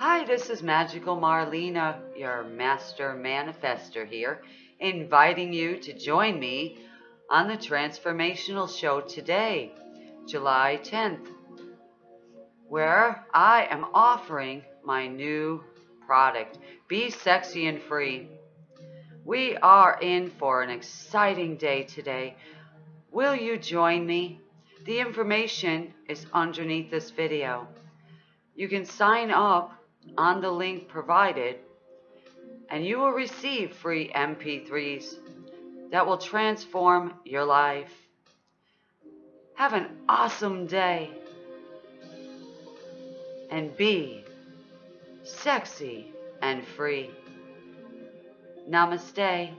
Hi, this is Magical Marlena, your master manifester here, inviting you to join me on the transformational show today, July 10th, where I am offering my new product, Be Sexy and Free. We are in for an exciting day today. Will you join me? The information is underneath this video. You can sign up on the link provided and you will receive free MP3s that will transform your life. Have an awesome day and be sexy and free. Namaste.